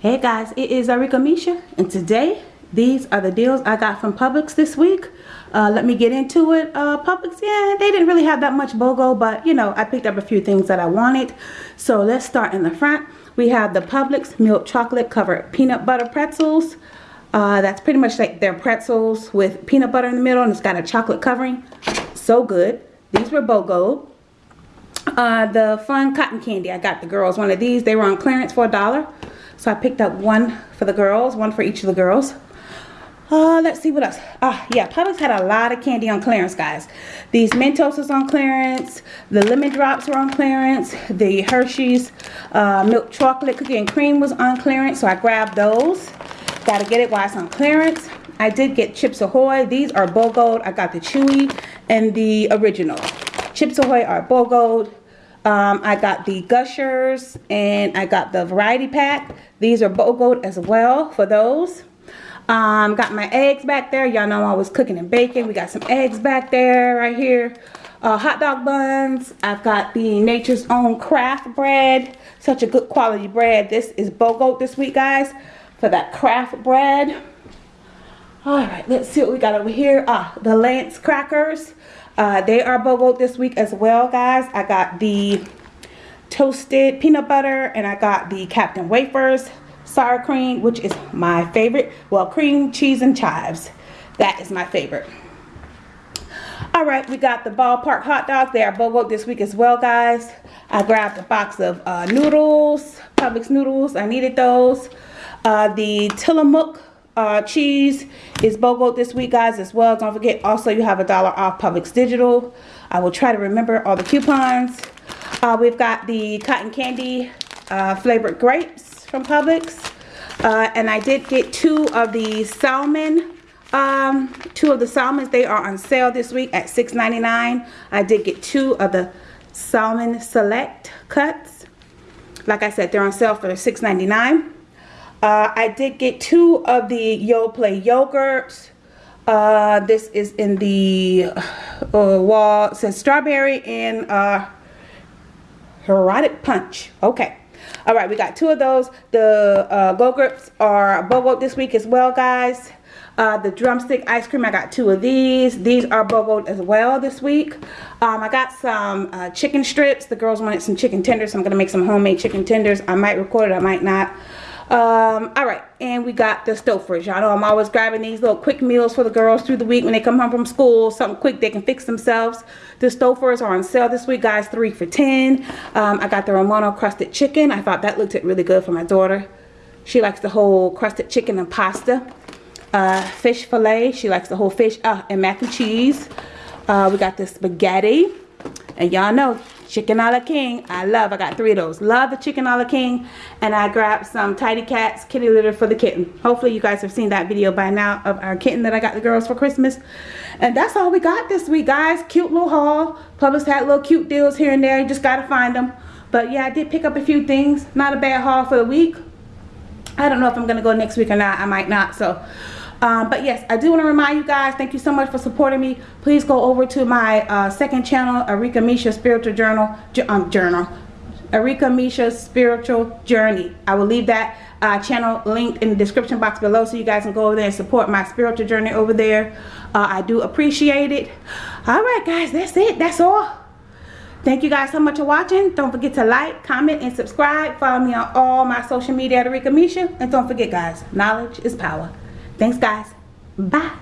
Hey guys, it is Arika Misha and today these are the deals I got from Publix this week. Uh, let me get into it. Uh, Publix, yeah, they didn't really have that much BOGO, but you know, I picked up a few things that I wanted. So let's start in the front. We have the Publix milk chocolate covered peanut butter pretzels. Uh, that's pretty much like their pretzels with peanut butter in the middle and it's got a chocolate covering. So good. These were BOGO. Uh, the fun cotton candy, I got the girls one of these. They were on clearance for a dollar. So I picked up one for the girls, one for each of the girls. Uh, let's see what else. Ah, yeah, Publix had a lot of candy on clearance, guys. These Mentos is on clearance. The Lemon Drops were on clearance. The Hershey's uh, Milk Chocolate Cookie and Cream was on clearance, so I grabbed those. Got to get it while it's on clearance. I did get Chips Ahoy. These are BOGO. I got the Chewy and the original. Chips Ahoy are BOGO. Um, I got the Gushers and I got the variety pack. These are BOGO as well for those. Um, got my eggs back there. Y'all know I was cooking and baking. We got some eggs back there right here. Uh, hot dog buns. I've got the Nature's Own Craft bread. Such a good quality bread. This is BOGO this week, guys, for that craft bread. All right, let's see what we got over here. Ah, the Lance crackers. Uh, they are BOGO this week as well, guys. I got the toasted peanut butter and I got the Captain Wafers sour cream, which is my favorite. Well, cream, cheese, and chives. That is my favorite. All right, we got the ballpark hot dogs. They are BOGO this week as well, guys. I grabbed a box of uh, noodles, Publix noodles. I needed those. Uh, the Tillamook uh, cheese is BOGO this week, guys, as well. Don't forget, also, you have a dollar off Publix Digital. I will try to remember all the coupons. Uh, we've got the cotton candy uh, flavored grapes from Publix. Uh, and I did get two of the salmon um, two of the salmons they are on sale this week at $6.99 I did get two of the salmon select cuts like I said they're on sale for $6.99 uh, I did get two of the Yoplait yogurts. Uh, this is in the uh, wall. It says strawberry and uh, erotic punch. Okay. All right, we got two of those. The uh, Go-Gurts are BOGO this week as well, guys. Uh, the drumstick ice cream, I got two of these. These are BOGO as well this week. Um, I got some uh, chicken strips. The girls wanted some chicken tenders, so I'm going to make some homemade chicken tenders. I might record it, I might not. Um, all right, and we got the Stouffer's. Y'all know I'm always grabbing these little quick meals for the girls through the week when they come home from school. Something quick they can fix themselves. The Stouffer's are on sale this week, guys. Three for 10. Um, I got the Romano crusted chicken. I thought that looked it really good for my daughter. She likes the whole crusted chicken and pasta. Uh, fish fillet. She likes the whole fish uh, and mac and cheese. Uh, we got the spaghetti. And y'all know chicken a la king. I love i got three of those. Love the chicken a la king and i grabbed some tidy cats kitty litter for the kitten. Hopefully you guys have seen that video by now of our kitten that i got the girls for christmas. And that's all we got this week guys. Cute little haul. Publix had little cute deals here and there. You just gotta find them but yeah i did pick up a few things. Not a bad haul for the week. I don't know if i'm gonna go next week or not. I might not. So um, but yes, I do want to remind you guys, thank you so much for supporting me. Please go over to my uh, second channel, Arika Misha Spiritual Journal, um, Journal, Arika Misha Spiritual Journey. I will leave that uh, channel linked in the description box below so you guys can go over there and support my spiritual journey over there. Uh, I do appreciate it. All right, guys, that's it. That's all. Thank you guys so much for watching. Don't forget to like, comment, and subscribe. Follow me on all my social media at Arika Misha. And don't forget, guys, knowledge is power. Thanks, guys. Bye.